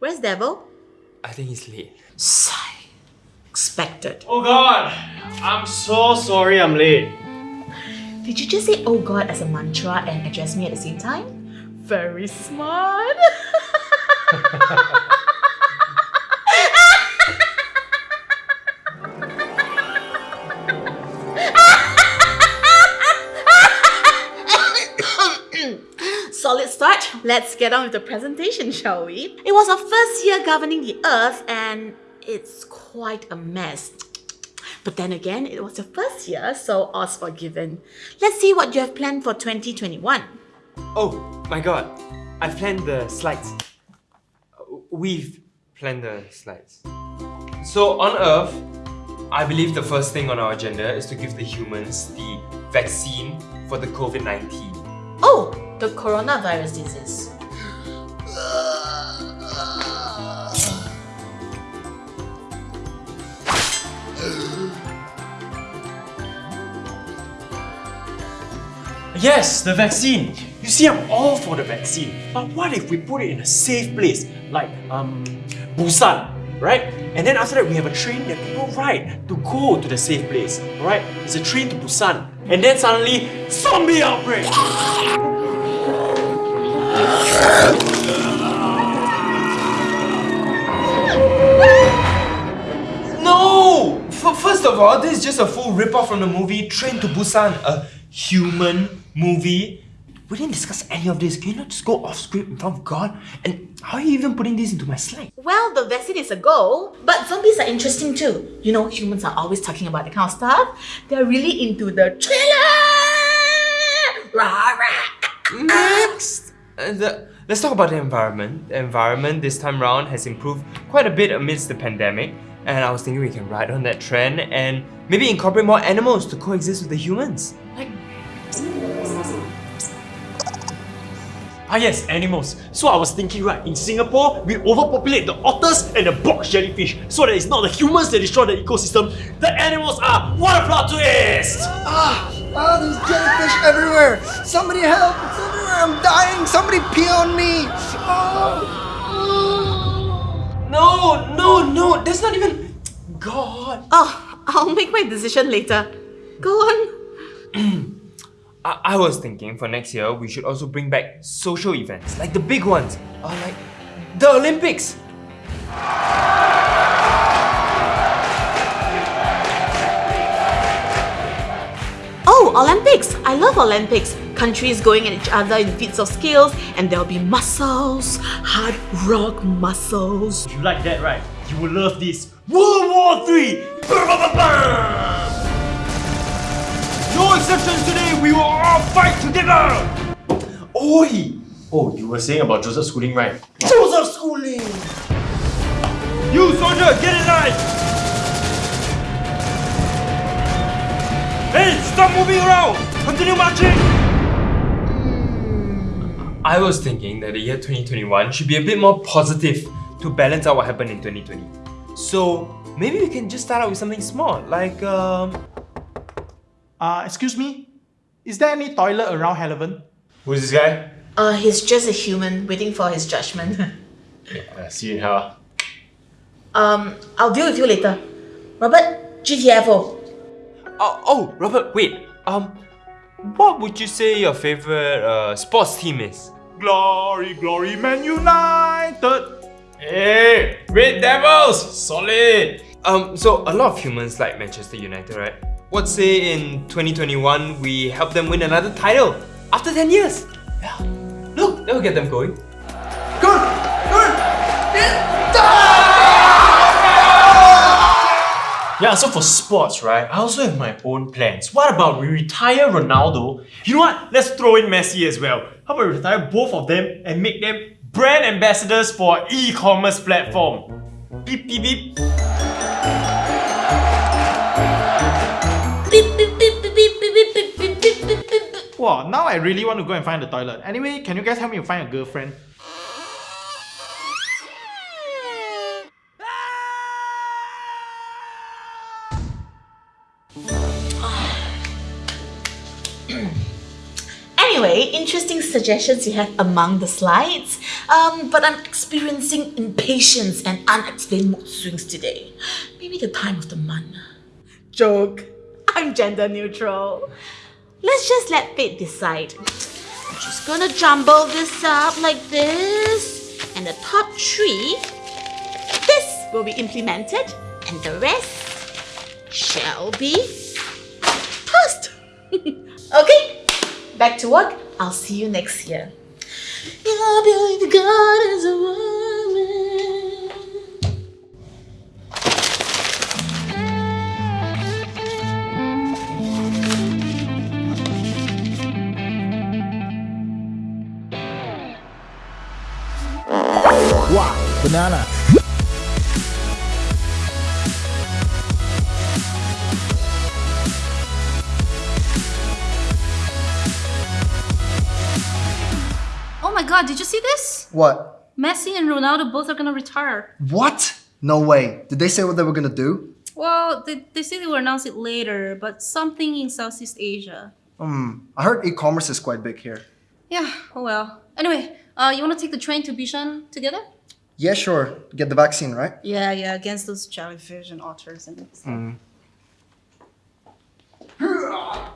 Where's Devil? I think he's late. Sigh. Expected. Oh god, I'm so sorry I'm late. Did you just say oh god as a mantra and address me at the same time? Very smart. Let's get on with the presentation, shall we? It was our first year governing the earth and it's quite a mess. But then again, it was your first year, so all's forgiven. Let's see what you have planned for 2021. Oh my god, I've planned the slides. We've planned the slides. So on Earth, I believe the first thing on our agenda is to give the humans the vaccine for the COVID-19. The coronavirus disease. Yes, the vaccine. You see, I'm all for the vaccine. But what if we put it in a safe place, like um, Busan, right? And then after that, we have a train that people ride to go to the safe place, right? It's a train to Busan. And then suddenly, zombie outbreak! No! F first of all, this is just a full rip-off from the movie Train to Busan, a human movie. We didn't discuss any of this. Can you not just go off script in front of God? And how are you even putting this into my slide? Well, the vaccine is a goal, but zombies are interesting too. You know, humans are always talking about that kind of stuff. They're really into the thriller! Rah, rah. Next! Uh, the, let's talk about the environment. The environment this time around has improved quite a bit amidst the pandemic. And I was thinking we can ride on that trend and maybe incorporate more animals to coexist with the humans. Like Ah yes, animals. So I was thinking right, in Singapore, we overpopulate the otters and the box jellyfish so that it's not the humans that destroy the ecosystem, the animals are! What a plot twist! Ah, ah, there's jellyfish everywhere. Somebody help! It's everywhere. I'm dying. Somebody pee on me. Oh. No, no, no, that's not even... God. Oh, I'll make my decision later. Go on. I, I was thinking for next year, we should also bring back social events, like the big ones, uh, like the Olympics. Oh, Olympics! I love Olympics. Countries going at each other in feats of skills, and there'll be muscles, hard rock muscles. If you like that, right, you will love this. World War 3! No exceptions today, we will all fight together! Oi! Oh, you were saying about Joseph Schooling, right? Joseph Schooling. You soldier, get in line! Hey, stop moving around! Continue marching! I was thinking that the year 2021 should be a bit more positive to balance out what happened in 2020. So maybe we can just start out with something small, like um... Uh, excuse me? Is there any toilet around Heleven? Who's this guy? Uh, he's just a human waiting for his judgment. Uh, see you in hell. um, I'll deal with you later. Robert, GTFO. Oh, oh, Robert, wait. Um, what would you say your favorite uh, sports team is? Glory, glory, Man United! Hey, Red Devils! Solid! Um, so a lot of humans like Manchester United, right? What say in 2021 we help them win another title after 10 years? Yeah. Look, that will get them going. Good. Good. Yeah, Yeah, so for sports, right, I also have my own plans. What about we retire Ronaldo? You know what? Let's throw in Messi as well. How about we retire both of them and make them brand ambassadors for e-commerce platform? Beep, beep, beep. Wow, now I really want to go and find the toilet. Anyway, can you guys help me find a girlfriend? Anyway, interesting suggestions you have among the slides. Um, but I'm experiencing impatience and unexplained mood swings today. Maybe the time of the month. Joke. I'm gender neutral. Let's just let fate decide. I'm just gonna jumble this up like this, and the top three, this will be implemented, and the rest shall be tossed. okay, back to work. I'll see you next year. God, did you see this? What? Messi and Ronaldo both are gonna retire. What? No way. Did they say what they were gonna do? Well, they, they say they will announce it later, but something in Southeast Asia. Hmm. I heard e-commerce is quite big here. Yeah, oh well. Anyway, uh, you wanna take the train to Bishan together? Yeah, sure. Get the vaccine, right? Yeah, yeah, against those jellyfish and otters and stuff.